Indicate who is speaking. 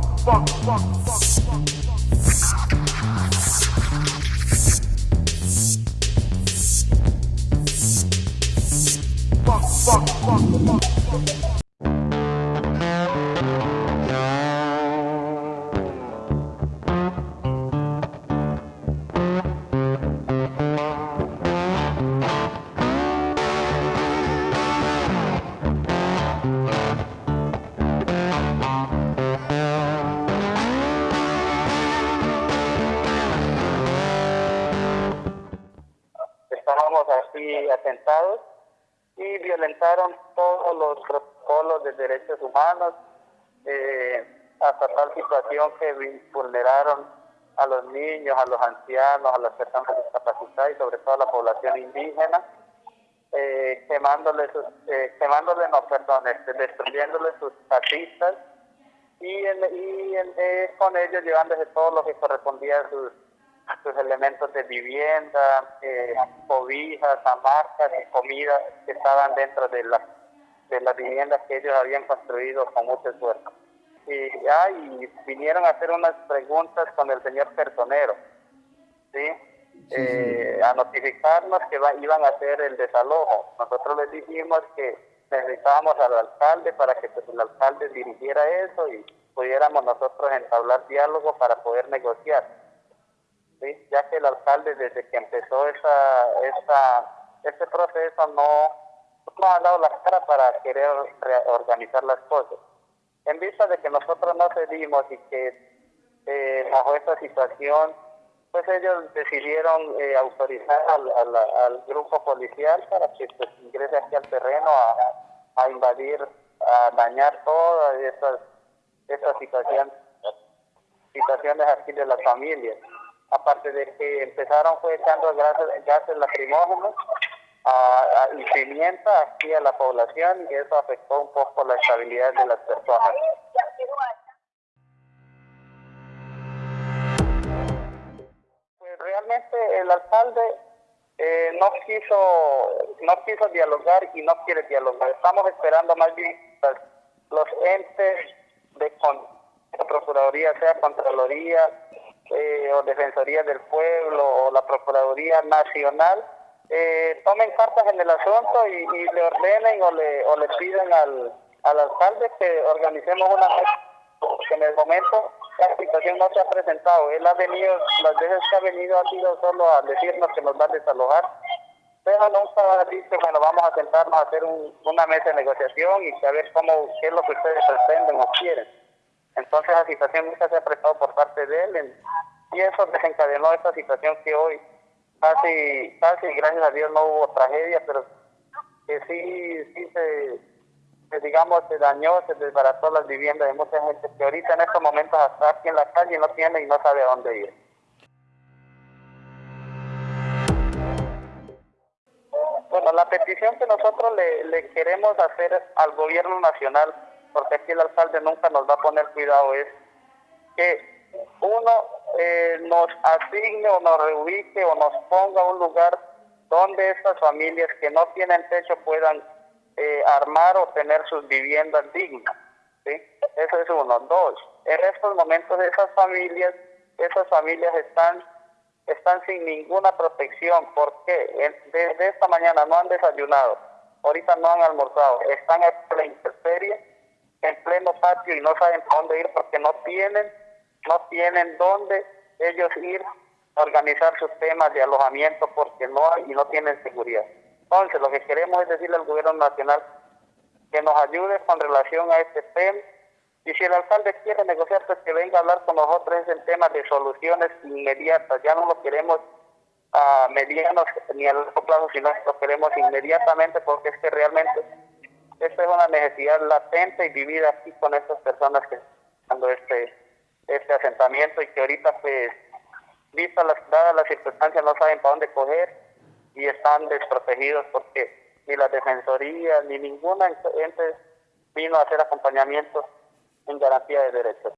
Speaker 1: fuck, fuck, fuck, fuck, fuck. バッバッバッバッ y violentaron todos los protocolos de derechos humanos eh, hasta tal situación que vulneraron a los niños, a los ancianos, a las personas discapacitadas y sobre todo a la población indígena, eh, quemándoles, sus, eh, quemándoles, no, perdón, este, destruyéndoles sus casistas y, y eh, con ellos llevándose todo lo que correspondía a sus sus elementos de vivienda, eh, cobijas, amarcas y comida que estaban dentro de, la, de las viviendas que ellos habían construido con mucho esfuerzo. Y, ah, vinieron a hacer unas preguntas con el señor personero, ¿sí? Eh, a notificarnos que iban a hacer el desalojo. Nosotros les dijimos que necesitábamos al alcalde para que pues, el alcalde dirigiera eso y pudiéramos nosotros entablar diálogo para poder negociar ya que el alcalde desde que empezó esa, esa, este proceso no, no ha dado la cara para querer organizar las cosas. En vista de que nosotros no cedimos y que eh, bajo esta situación, pues ellos decidieron eh, autorizar al, al, grupo policial para que pues, ingrese aquí al terreno a, a invadir, a dañar todas esas, esas situaciones, situaciones aquí de las familias aparte de que empezaron fue echando gases, gases lacrimógenos y pimienta aquí a la población y eso afectó un poco la estabilidad de las personas. Pues realmente el alcalde eh, no quiso no quiso dialogar y no quiere dialogar. Estamos esperando más bien los entes de, de Procuraduría, sea Contraloría, eh, o Defensoría del Pueblo o la Procuraduría Nacional eh, tomen cartas en el asunto y, le ordenen o le, o le piden al, al alcalde que organicemos una que en el momento la situación no se ha presentado. Él ha venido, las veces que ha venido ha sido solo a decirnos que nos va a desalojar, pero nunca ha dicho, bueno, vamos a sentarnos a hacer una mesa de negociación y saber cómo, qué es lo que ustedes pretenden o quieren. Entonces la situación nunca se ha prestado por parte de él y eso desencadenó esta situación que hoy casi, casi gracias a Dios no hubo tragedia, pero que sí, sí se, digamos, se dañó, se desbarató las viviendas de mucha gente que ahorita en estos momentos está aquí en la calle no tiene y no sabe a dónde ir. Bueno, la petición que nosotros le queremos hacer al gobierno nacional porque aquí el alcalde nunca nos va a poner cuidado, es que uno eh, nos asigne o nos reubique o nos ponga un lugar donde estas familias que no tienen techo puedan eh, armar o tener sus viviendas dignas. ¿sí? Eso es uno. Dos, en estos momentos esas familias, esas familias están están sin ninguna protección. ¿Por qué? Desde esta mañana no han desayunado, ahorita no han almorzado, están en la intemperie en pleno patio y no saben dónde ir porque no tienen, no tienen dónde ellos ir a organizar sus temas de alojamiento porque no hay y no tienen seguridad. Entonces, lo que queremos es decirle al gobierno nacional que nos ayude con relación a este tema y si el alcalde quiere negociar, pues que venga a hablar con nosotros en temas de soluciones inmediatas. Ya no lo queremos a medianos ni a largo plazo, sino lo queremos inmediatamente porque es que realmente esta es una necesidad latente y vivida aquí con estas personas que están dando este, este asentamiento y que ahorita pues vistas las, dadas las circunstancias no saben para dónde coger y están desprotegidos porque ni la defensoría ni ninguna ente vino a hacer acompañamiento en garantía de derechos.